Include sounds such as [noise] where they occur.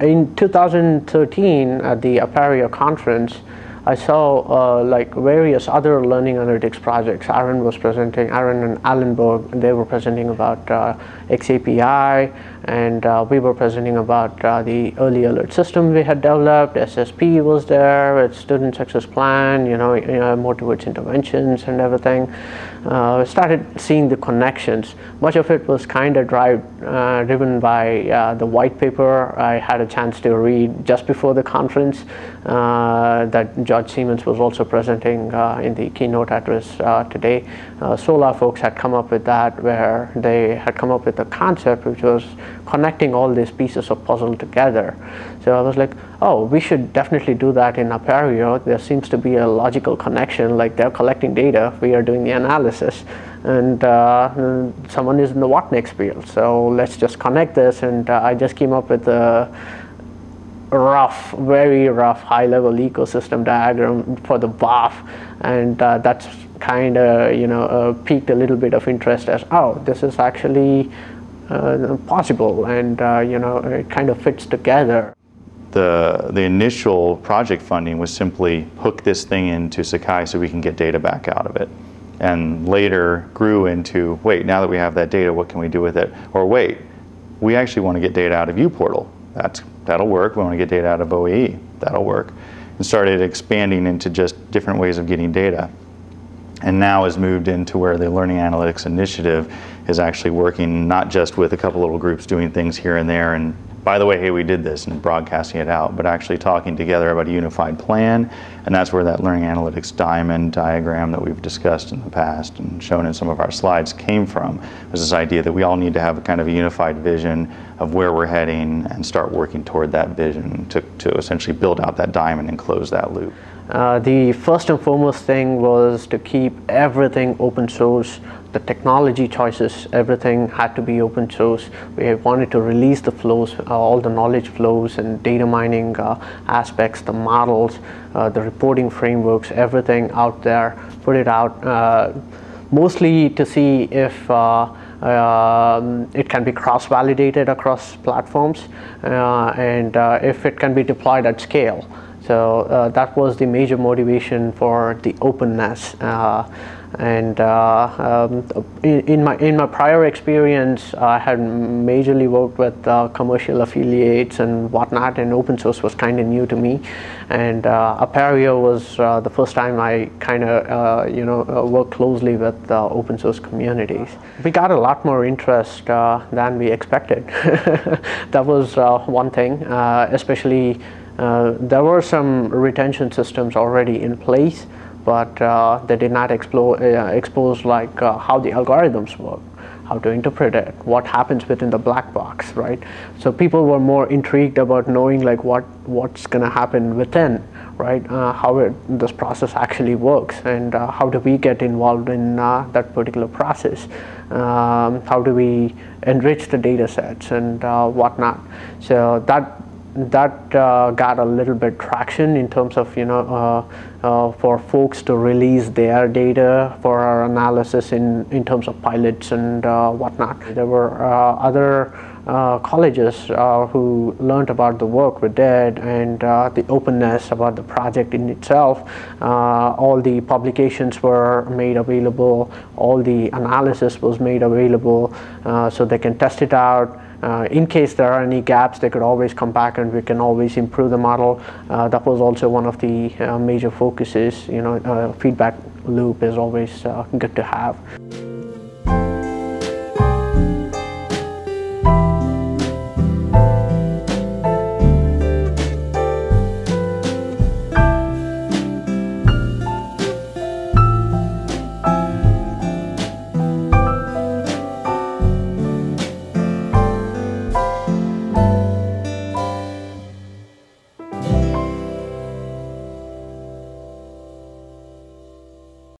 in 2013 at the Apereo conference, I saw uh, like various other learning analytics projects. Aaron was presenting, Aaron and Allenberg, they were presenting about uh, XAPI and uh, we were presenting about uh, the early alert system we had developed. SSP was there, with student success plan, you know, you know more towards interventions and everything. Uh, started seeing the connections. Much of it was kind of uh, driven by uh, the white paper I had a chance to read just before the conference that George Siemens was also presenting uh, in the keynote address uh, today. Uh, SoLAR folks had come up with that where they had come up with a concept which was connecting all these pieces of puzzle together. So I was like, oh, we should definitely do that in Apereo. There seems to be a logical connection, like they're collecting data, we are doing the analysis, and uh, someone is in the what next field. So let's just connect this, and uh, I just came up with a rough, very rough high-level ecosystem diagram for the BOF, and uh, that's kind of you know uh, piqued a little bit of interest as oh this is actually uh, possible. And uh, you know it kind of fits together. The, the initial project funding was simply hook this thing into Sakai so we can get data back out of it and later grew into wait now that we have that data what can we do with it or wait we actually want to get data out of uPortal that's, that'll work. We want to get data out of OAE. That'll work. And started expanding into just different ways of getting data. And now has moved into where the Learning Analytics Initiative is actually working not just with a couple little groups doing things here and there and by the way, hey, we did this and broadcasting it out, but actually talking together about a unified plan. And that's where that learning analytics diamond diagram that we've discussed in the past and shown in some of our slides came from, was this idea that we all need to have a kind of a unified vision of where we're heading and start working toward that vision to, to essentially build out that diamond and close that loop. Uh, the first and foremost thing was to keep everything open source the technology choices, everything had to be open source. We wanted to release the flows, uh, all the knowledge flows and data mining uh, aspects, the models, uh, the reporting frameworks, everything out there, put it out, uh, mostly to see if um, it can be cross-validated across platforms and if it can be deployed at scale. So uh, that was the major motivation for the openness. Uh, and uh, um, in, in, my in my prior experience I had majorly worked with uh, commercial affiliates and whatnot and open source was kind of new to me and uh, Apereo was uh, the first time I kind of you know worked closely with open source communities. We got a lot more interest than we expected. [laughs] that was one thing especially there were some retention systems already in place but uh, they did not explore, uh, expose like uh, how the algorithms work how to interpret it, what happens within the black box, right? So people were more intrigued about knowing like what what's going to happen within, right? Uh, how it, this process actually works, and uh, how do we get involved in uh, that particular process? Um, how do we enrich the data sets and whatnot? So that that uh, got a little bit traction in terms of you know uh, uh, for folks to release their data for our analysis in in terms of pilots and uh, whatnot. There were uh, other colleges who learned about the work we did and the openness about the project in itself. all the publications were made available, all the analysis was made available, so they can test it out. Uh, in case there are any gaps, they could always come back and we can always improve the model. Uh, that was also one of the uh, major focuses, you know, uh, feedback loop is always good to have.